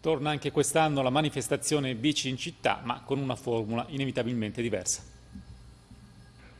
Torna anche quest'anno la manifestazione Bici in città, ma con una formula inevitabilmente diversa.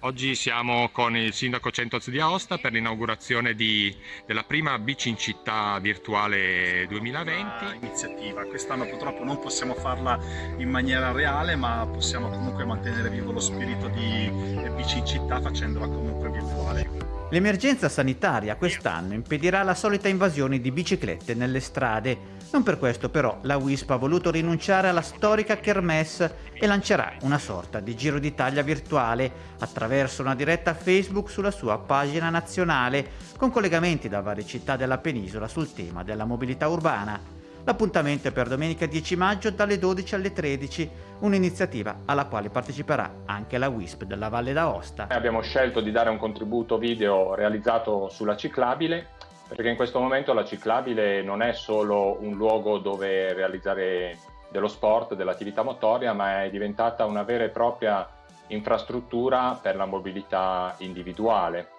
Oggi siamo con il sindaco Centoz di Aosta per l'inaugurazione della prima Bici in città virtuale 2020. iniziativa. Quest'anno purtroppo non possiamo farla in maniera reale, ma possiamo comunque mantenere vivo lo spirito di Bici in città facendola comunque virtuale. L'emergenza sanitaria quest'anno impedirà la solita invasione di biciclette nelle strade. Non per questo però la WISP ha voluto rinunciare alla storica kermesse e lancerà una sorta di Giro d'Italia virtuale attraverso una diretta Facebook sulla sua pagina nazionale con collegamenti da varie città della penisola sul tema della mobilità urbana. L'appuntamento è per domenica 10 maggio dalle 12 alle 13, un'iniziativa alla quale parteciperà anche la WISP della Valle d'Aosta. Abbiamo scelto di dare un contributo video realizzato sulla ciclabile perché in questo momento la ciclabile non è solo un luogo dove realizzare dello sport, dell'attività motoria, ma è diventata una vera e propria infrastruttura per la mobilità individuale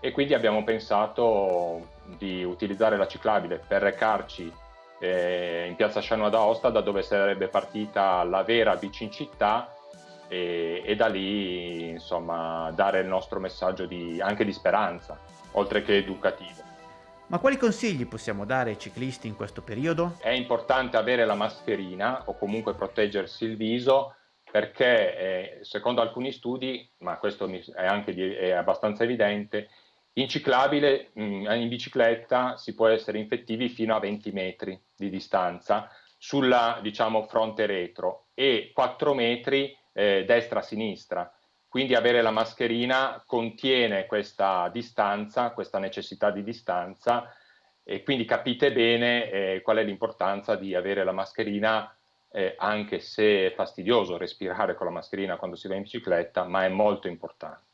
e quindi abbiamo pensato di utilizzare la ciclabile per recarci eh, in piazza Scianua d'Aosta da dove sarebbe partita la vera bici in città e, e da lì insomma dare il nostro messaggio di, anche di speranza oltre che educativo. Ma quali consigli possiamo dare ai ciclisti in questo periodo? È importante avere la mascherina o comunque proteggersi il viso perché eh, secondo alcuni studi, ma questo è anche di, è abbastanza evidente, in ciclabile, mm, in bicicletta si può essere infettivi fino a 20 metri di distanza sulla diciamo, fronte retro e 4 metri eh, destra-sinistra. Quindi avere la mascherina contiene questa distanza, questa necessità di distanza e quindi capite bene eh, qual è l'importanza di avere la mascherina eh, anche se è fastidioso respirare con la mascherina quando si va in bicicletta, ma è molto importante.